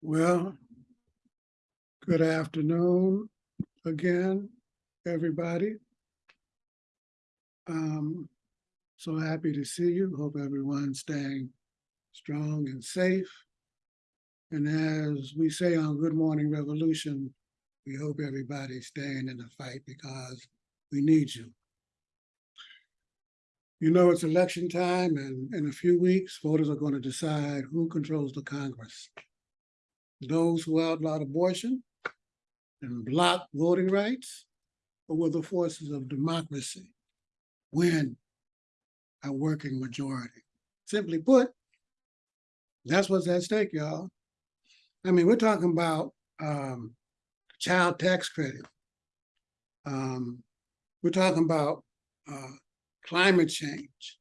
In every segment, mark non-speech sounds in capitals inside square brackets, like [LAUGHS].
Well, good afternoon again, everybody. Um, so happy to see you. Hope everyone's staying strong and safe. And as we say on Good Morning Revolution, we hope everybody's staying in the fight because we need you. You know, it's election time and in a few weeks, voters are going to decide who controls the Congress those who outlawed abortion and block voting rights, or will the forces of democracy win a working majority? Simply put, that's what's at stake, y'all. I mean, we're talking about um, child tax credit. Um, we're talking about uh, climate change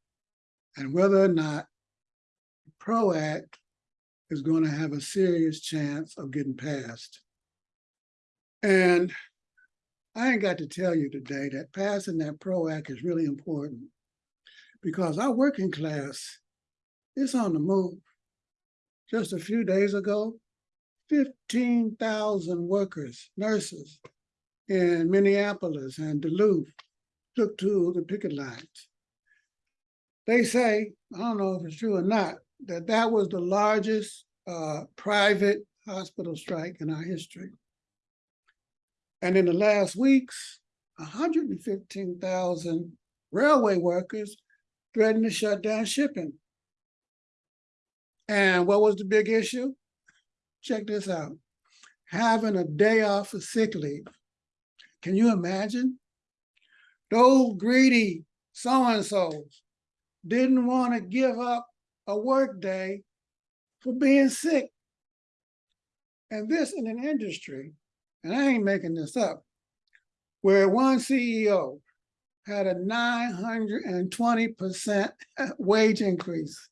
and whether or not PRO Act is going to have a serious chance of getting passed. And I ain't got to tell you today that passing that PRO Act is really important because our working class is on the move. Just a few days ago, 15,000 workers, nurses in Minneapolis and Duluth took to the picket lines. They say, I don't know if it's true or not, that that was the largest uh, private hospital strike in our history. And in the last weeks, 115,000 railway workers threatened to shut down shipping. And what was the big issue? Check this out. Having a day off of sick leave. Can you imagine? Those greedy so-and-sos didn't want to give up a work day for being sick. And this in an industry, and I ain't making this up, where one CEO had a 920% [LAUGHS] wage increase,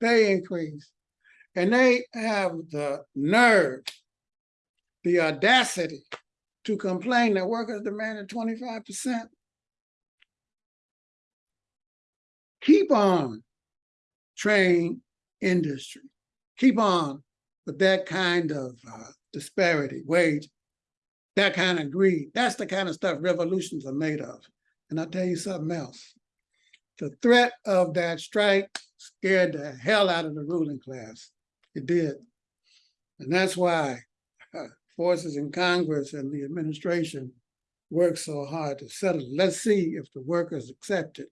pay increase, and they have the nerve, the audacity to complain that workers demanded 25%. Keep on train industry. Keep on with that kind of uh, disparity, wage, that kind of greed. That's the kind of stuff revolutions are made of. And I'll tell you something else. The threat of that strike scared the hell out of the ruling class. It did. And that's why uh, forces in Congress and the administration work so hard to settle. Let's see if the workers accept it.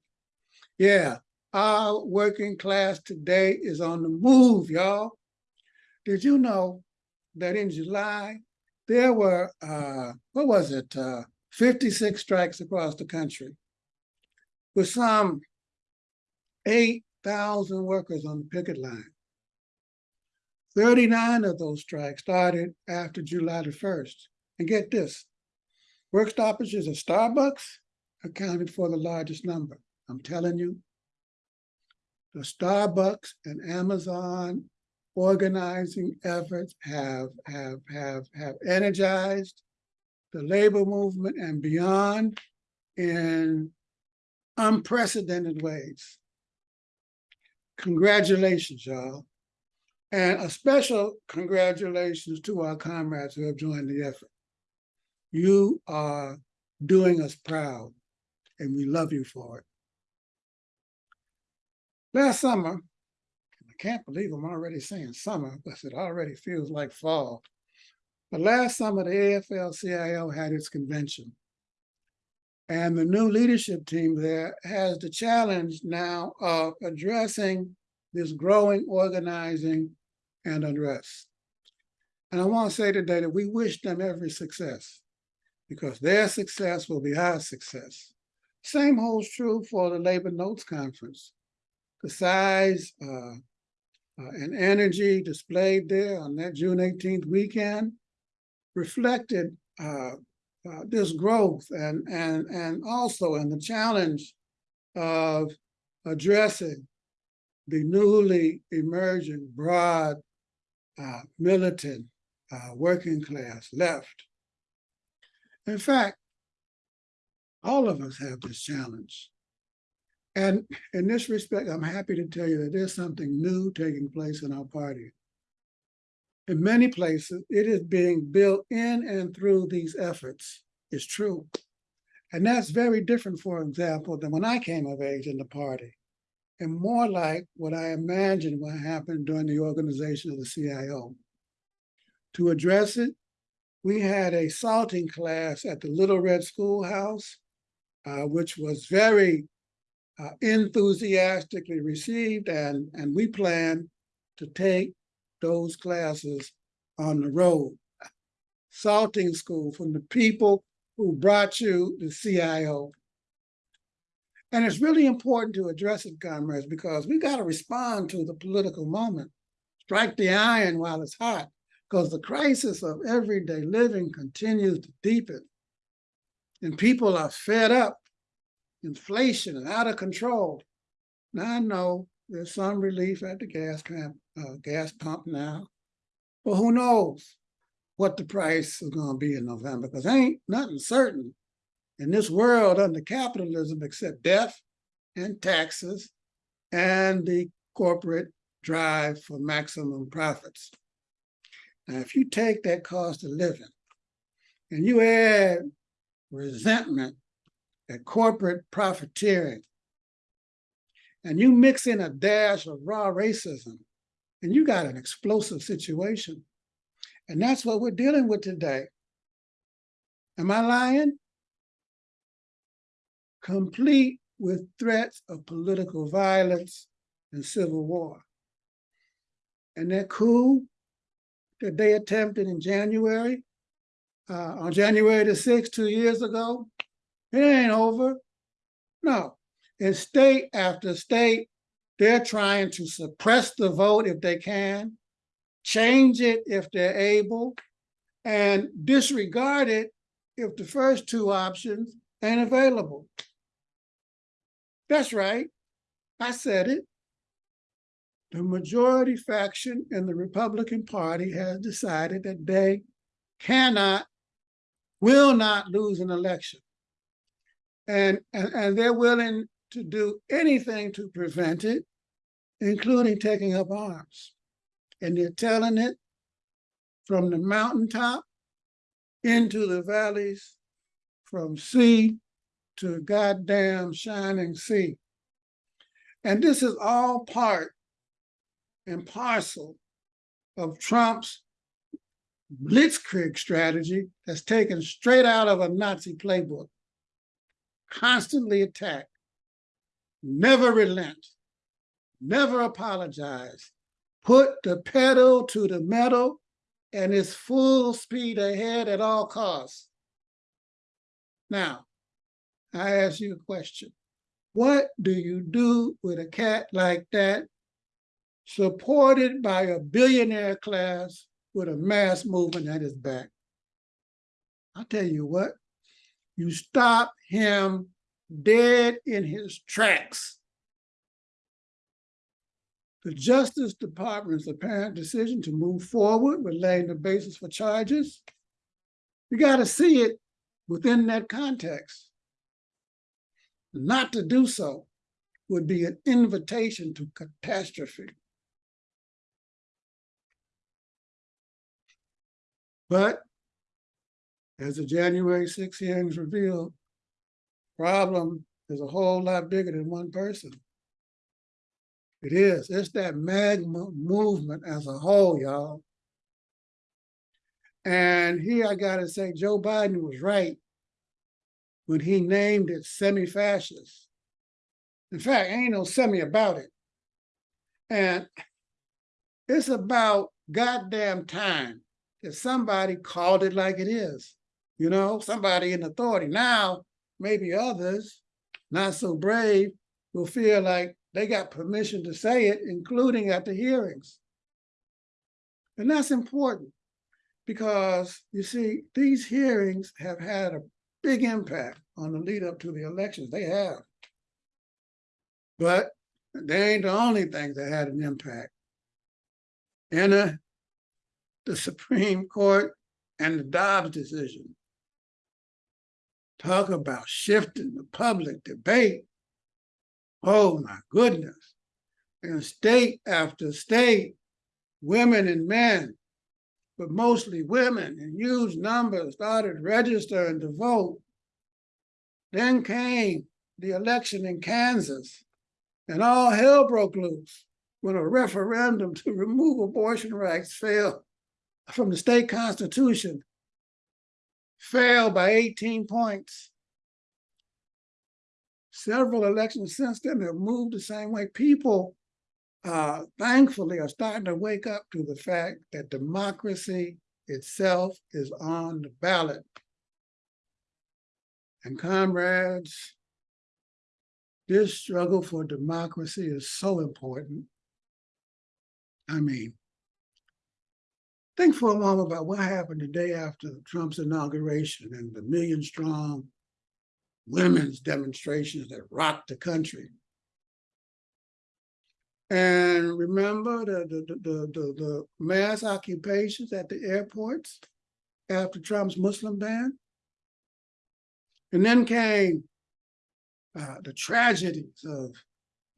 Yeah, our working class today is on the move, y'all. Did you know that in July, there were, uh, what was it, uh, 56 strikes across the country with some 8,000 workers on the picket line. 39 of those strikes started after July the 1st. And get this, work stoppages at Starbucks accounted for the largest number. I'm telling you, the Starbucks and Amazon organizing efforts have, have, have, have energized the labor movement and beyond in unprecedented ways. Congratulations, y'all. And a special congratulations to our comrades who have joined the effort. You are doing us proud and we love you for it. Last summer, can't believe I'm already saying summer, because it already feels like fall. But last summer, the AFL-CIO had its convention. And the new leadership team there has the challenge now of addressing this growing organizing and unrest. And I want to say today that we wish them every success because their success will be our success. Same holds true for the Labor Notes Conference the size uh, and energy displayed there on that June 18th weekend reflected uh, uh, this growth and, and, and also in the challenge of addressing the newly emerging broad uh, militant uh, working class left. In fact, all of us have this challenge. And in this respect, I'm happy to tell you that there's something new taking place in our party. in many places, it is being built in and through these efforts. It's true. And that's very different, for example, than when I came of age in the party. And more like what I imagined what happened during the organization of the CIO. To address it, we had a salting class at the Little Red Schoolhouse, uh, which was very uh, enthusiastically received, and, and we plan to take those classes on the road. Salting school from the people who brought you the CIO. And it's really important to address it, comrades, because we got to respond to the political moment. Strike the iron while it's hot, because the crisis of everyday living continues to deepen. And people are fed up. Inflation is out of control. Now I know there's some relief at the gas pump, uh, gas pump now, but who knows what the price is going to be in November? Because ain't nothing certain in this world under capitalism except death and taxes and the corporate drive for maximum profits. Now, if you take that cost of living and you add resentment at corporate profiteering, and you mix in a dash of raw racism, and you got an explosive situation. And that's what we're dealing with today. Am I lying? Complete with threats of political violence and civil war. And that coup that they attempted in January, uh, on January the 6th, two years ago, it ain't over. No, in state after state, they're trying to suppress the vote if they can, change it if they're able, and disregard it if the first two options ain't available. That's right. I said it. The majority faction in the Republican Party has decided that they cannot, will not lose an election. And, and, and they're willing to do anything to prevent it, including taking up arms. And they're telling it from the mountaintop into the valleys, from sea to goddamn shining sea. And this is all part and parcel of Trump's blitzkrieg strategy that's taken straight out of a Nazi playbook. Constantly attack, never relent, never apologize, put the pedal to the metal and is full speed ahead at all costs. Now, I ask you a question. What do you do with a cat like that, supported by a billionaire class with a mass movement at his back? I'll tell you what, you stop him dead in his tracks. The Justice Department's apparent decision to move forward with laying the basis for charges, you got to see it within that context. Not to do so would be an invitation to catastrophe. But as the January 6 hearings revealed, problem is a whole lot bigger than one person. It is. It's that MAGA movement as a whole, y'all. And here I got to say, Joe Biden was right when he named it semi-fascist. In fact, ain't no semi about it. And it's about goddamn time that somebody called it like it is. You know, somebody in authority. Now, maybe others, not so brave, will feel like they got permission to say it, including at the hearings. And that's important because you see, these hearings have had a big impact on the lead up to the elections. They have. But they ain't the only things that had an impact. In the Supreme Court and the Dobbs decision. Talk about shifting the public debate. Oh my goodness. In state after state, women and men but mostly women in huge numbers started registering to vote. Then came the election in Kansas, and all hell broke loose when a referendum to remove abortion rights failed from the state constitution, failed by 18 points. Several elections since then have moved the same way. People, uh, thankfully, are starting to wake up to the fact that democracy itself is on the ballot. And comrades, this struggle for democracy is so important. I mean, think for a moment about what happened the day after Trump's inauguration and the million strong women's demonstrations that rocked the country. And remember the, the, the, the, the mass occupations at the airports after Trump's Muslim ban? And then came uh, the tragedies of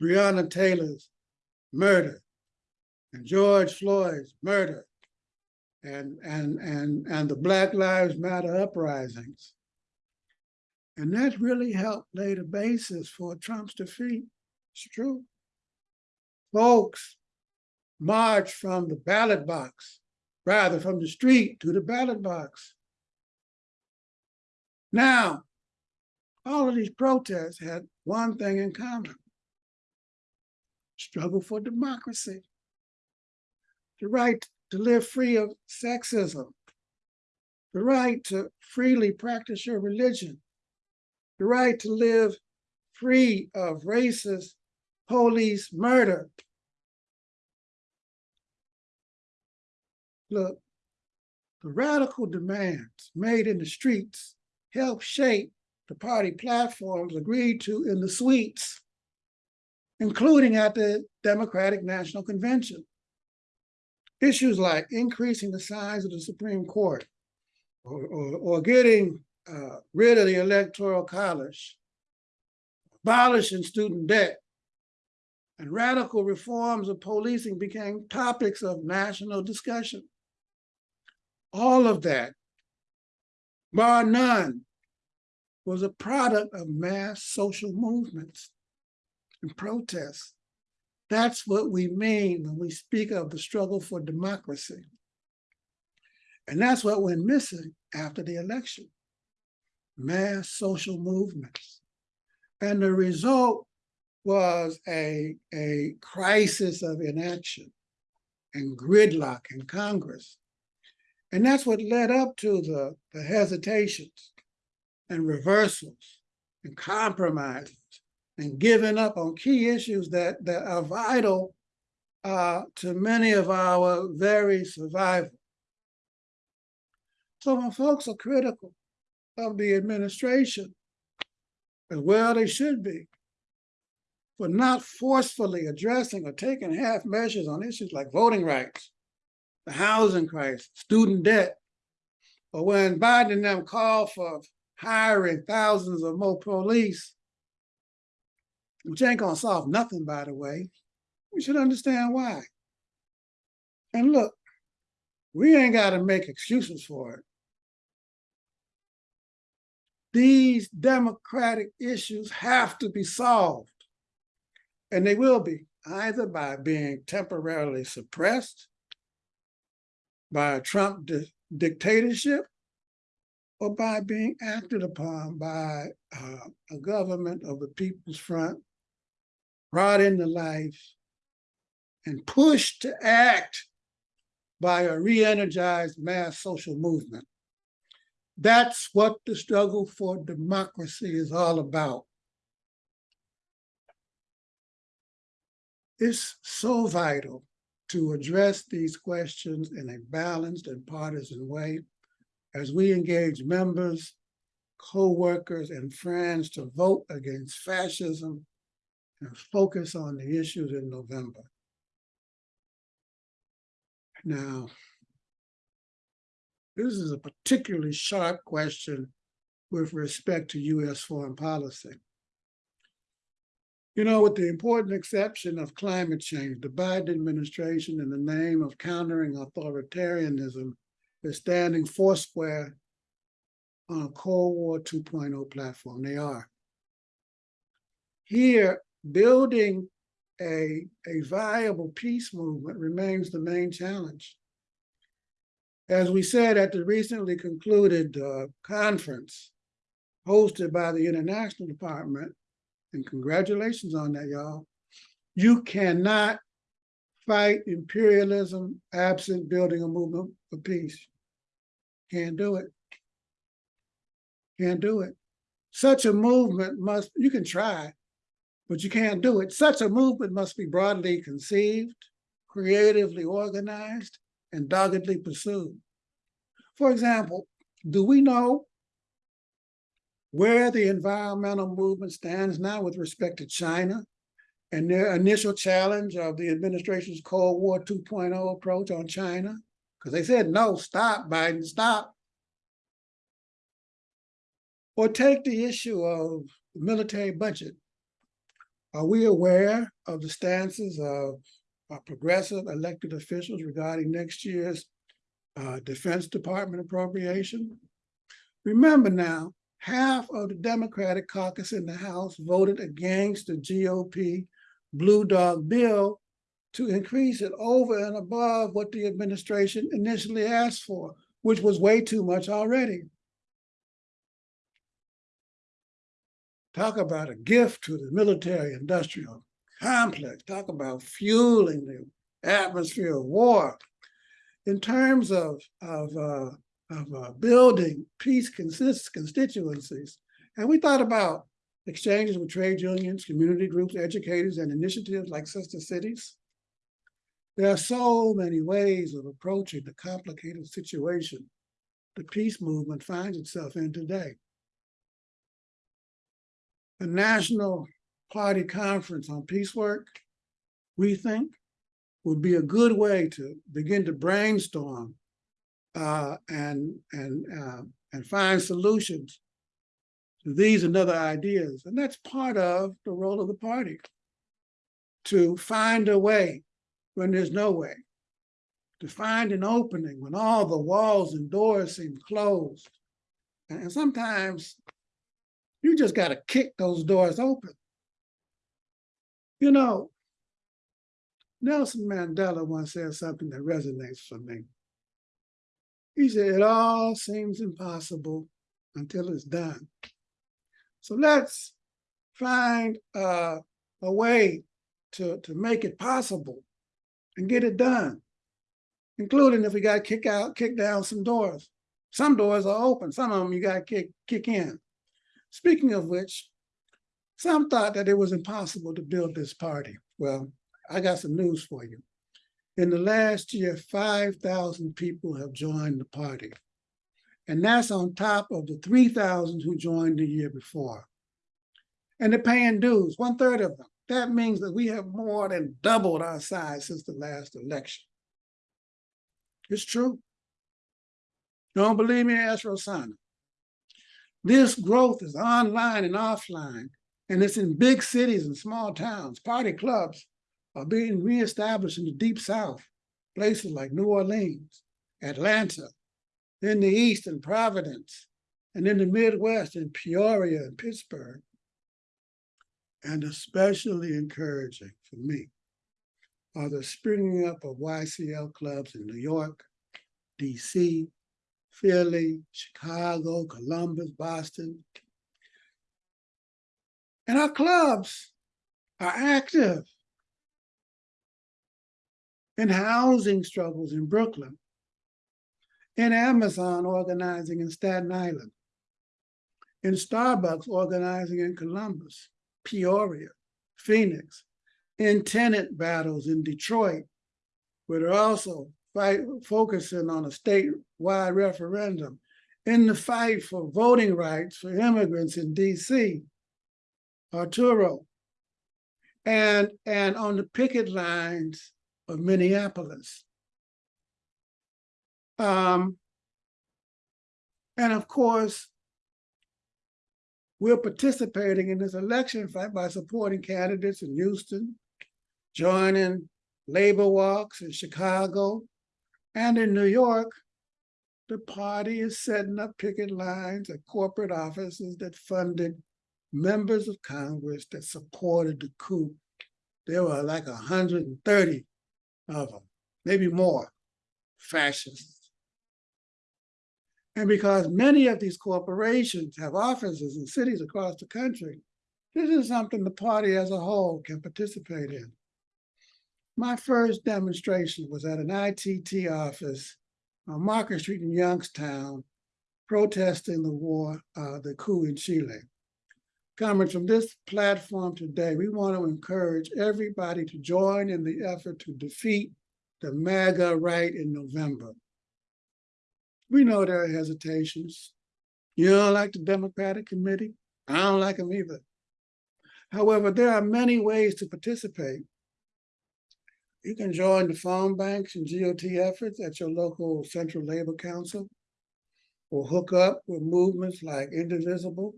Breonna Taylor's murder and George Floyd's murder and, and, and, and the Black Lives Matter uprisings. And that really helped lay the basis for Trump's defeat. It's true. Folks marched from the ballot box, rather from the street to the ballot box. Now, all of these protests had one thing in common. Struggle for democracy. The right to live free of sexism. The right to freely practice your religion. The right to live free of racist police murder. Look, the radical demands made in the streets help shape the party platforms agreed to in the suites, including at the Democratic National Convention. Issues like increasing the size of the Supreme Court or, or, or getting uh, rid of the Electoral College, abolishing student debt, and radical reforms of policing became topics of national discussion. All of that, bar none, was a product of mass social movements and protests. That's what we mean when we speak of the struggle for democracy. And that's what went missing after the election, mass social movements. And the result was a, a crisis of inaction and gridlock in Congress. And that's what led up to the, the hesitations and reversals and compromises and giving up on key issues that, that are vital uh, to many of our very survival. So when folks are critical of the administration, as well they should be, for not forcefully addressing or taking half measures on issues like voting rights, the housing crisis, student debt, or when Biden and them call for hiring thousands of more police, which ain't gonna solve nothing, by the way. We should understand why. And look, we ain't gotta make excuses for it. These democratic issues have to be solved. And they will be, either by being temporarily suppressed by a Trump di dictatorship or by being acted upon by uh, a government of the People's Front, brought into life, and pushed to act by a re-energized mass social movement. That's what the struggle for democracy is all about. It's so vital to address these questions in a balanced and partisan way as we engage members, co-workers, and friends to vote against fascism and focus on the issues in November. Now, this is a particularly sharp question with respect to U.S. foreign policy. You know, with the important exception of climate change, the Biden administration, in the name of countering authoritarianism, is standing foursquare on a Cold War 2.0 platform. They are. Here, building a, a viable peace movement remains the main challenge. As we said at the recently concluded uh, conference hosted by the International Department, and congratulations on that, y'all, you cannot fight imperialism absent building a movement for peace. Can't do it. Can't do it. Such a movement must, you can try, but you can't do it. Such a movement must be broadly conceived, creatively organized, and doggedly pursued. For example, do we know where the environmental movement stands now with respect to China and their initial challenge of the administration's Cold War 2.0 approach on China? Because they said, no, stop, Biden, stop. Or take the issue of military budget. Are we aware of the stances of uh, progressive elected officials regarding next year's uh, Defense Department appropriation? Remember now, half of the Democratic caucus in the House voted against the GOP Blue Dog bill to increase it over and above what the administration initially asked for, which was way too much already. Talk about a gift to the military industrial complex. Talk about fueling the atmosphere of war. In terms of, of, uh, of uh, building peace constituencies, and we thought about exchanges with trade unions, community groups, educators, and initiatives like Sister Cities. There are so many ways of approaching the complicated situation the peace movement finds itself in today. The National Party Conference on Peace Work, we think, would be a good way to begin to brainstorm uh, and and uh, and find solutions to these and other ideas. And that's part of the role of the party to find a way when there's no way, to find an opening when all the walls and doors seem closed. And sometimes you just got to kick those doors open. You know, Nelson Mandela once said something that resonates for me. He said, it all seems impossible until it's done. So let's find uh, a way to, to make it possible and get it done, including if we got to kick out, kick down some doors. Some doors are open, some of them you got to kick, kick in. Speaking of which, some thought that it was impossible to build this party. Well, I got some news for you. In the last year, 5,000 people have joined the party. And that's on top of the 3,000 who joined the year before. And they're paying dues, one third of them. That means that we have more than doubled our size since the last election. It's true. Don't believe me, ask Rosanna. This growth is online and offline, and it's in big cities and small towns. Party clubs are being reestablished in the deep south, places like New Orleans, Atlanta, in the east in Providence, and in the Midwest in Peoria and Pittsburgh. And especially encouraging for me are the springing up of YCL clubs in New York, DC, Philly, Chicago, Columbus, Boston. And our clubs are active in housing struggles in Brooklyn, in Amazon organizing in Staten Island, in Starbucks organizing in Columbus, Peoria, Phoenix, in tenant battles in Detroit, where they're also fight, focusing on a statewide referendum, in the fight for voting rights for immigrants in DC, Arturo, and, and on the picket lines of Minneapolis. Um, and of course, we're participating in this election fight by supporting candidates in Houston, joining labor walks in Chicago, and in New York, the party is setting up picket lines at corporate offices that funded members of Congress that supported the coup. There were like hundred and thirty of them, maybe more, fascists. And because many of these corporations have offices in cities across the country, this is something the party as a whole can participate in. My first demonstration was at an ITT office on Market Street in Youngstown, protesting the war, uh, the coup in Chile. Coming from this platform today, we want to encourage everybody to join in the effort to defeat the MAGA right in November. We know there are hesitations. You don't like the Democratic Committee? I don't like them either. However, there are many ways to participate. You can join the phone banks and GOT efforts at your local Central Labor Council or hook up with movements like Indivisible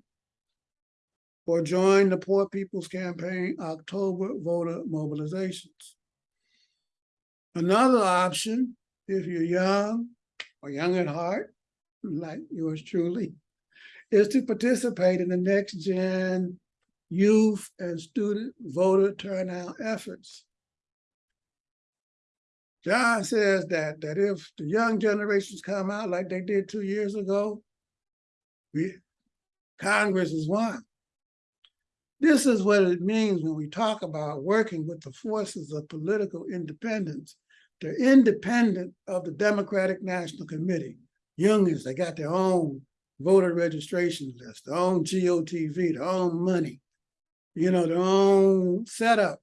or join the Poor People's Campaign October voter mobilizations. Another option, if you're young or young at heart, like yours truly, is to participate in the next gen youth and student voter turnout efforts. John says that, that if the young generations come out like they did two years ago, we, Congress is won. This is what it means when we talk about working with the forces of political independence. They're independent of the Democratic National Committee. Youngins, they got their own voter registration list, their own GOTV, their own money, you know, their own setup.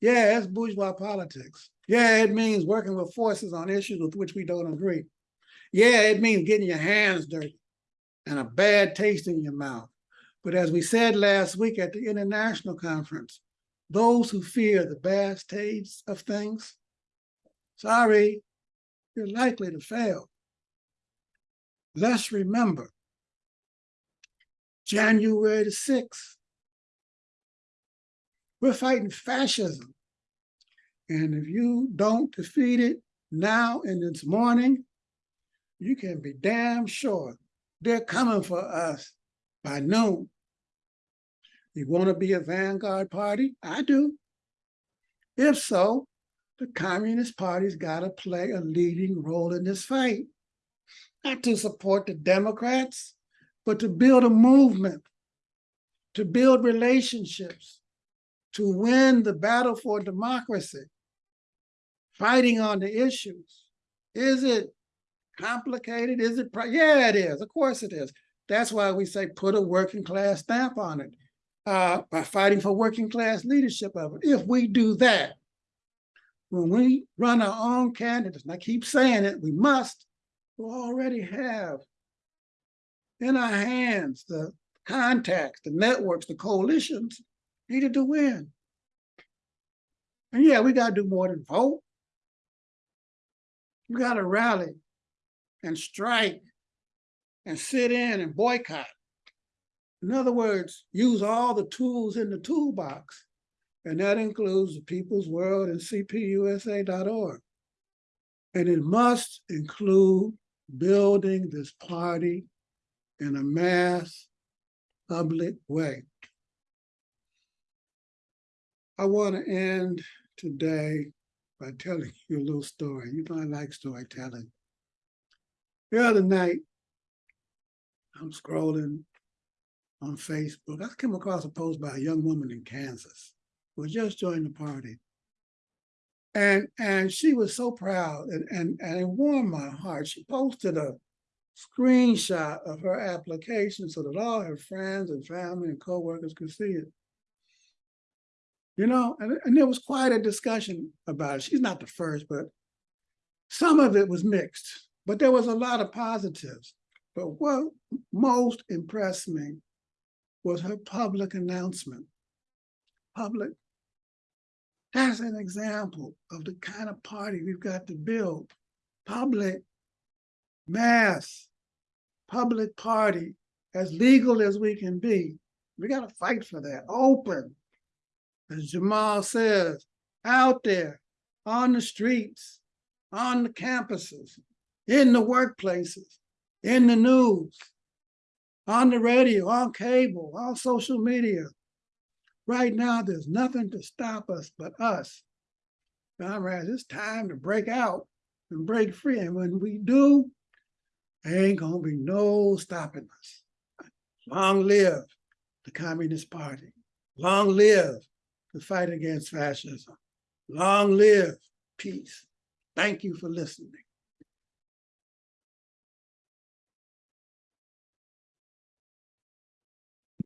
Yeah, it's bourgeois politics. Yeah, it means working with forces on issues with which we don't agree. Yeah, it means getting your hands dirty and a bad taste in your mouth. But as we said last week at the international conference, those who fear the bad taste of things, sorry, you're likely to fail. Let's remember, January the 6th, we're fighting fascism. And if you don't defeat it now in this morning, you can be damn sure they're coming for us by noon. You want to be a vanguard party? I do. If so, the Communist Party's got to play a leading role in this fight. Not to support the Democrats, but to build a movement, to build relationships, to win the battle for democracy, fighting on the issues. Is it complicated? Is it? Yeah, it is. Of course it is. That's why we say put a working class stamp on it uh, by fighting for working class leadership of it. If we do that, when we run our own candidates, and I keep saying it, we must, we already have in our hands the contacts, the networks, the coalitions needed to win. And yeah, we got to do more than vote. We got to rally and strike and sit in and boycott. In other words, use all the tools in the toolbox. And that includes the People's World and cpusa.org. And it must include building this party in a mass public way. I want to end today by telling [LAUGHS] you a little story. You know, I like storytelling. The other night, I'm scrolling on Facebook. I came across a post by a young woman in Kansas who had just joined the party. And, and she was so proud and, and, and it warmed my heart. She posted a screenshot of her application so that all her friends and family and coworkers could see it. You know, and, and there was quite a discussion about it. She's not the first, but some of it was mixed, but there was a lot of positives. But what most impressed me was her public announcement. Public. That's an example of the kind of party we've got to build. Public, mass, public party, as legal as we can be. We got to fight for that, open, as Jamal says, out there on the streets, on the campuses, in the workplaces, in the news, on the radio, on cable, on social media. Right now, there's nothing to stop us but us. Comrades, it's time to break out and break free. And when we do, there ain't gonna be no stopping us. Long live the Communist Party. Long live the fight against fascism. Long live peace. Thank you for listening.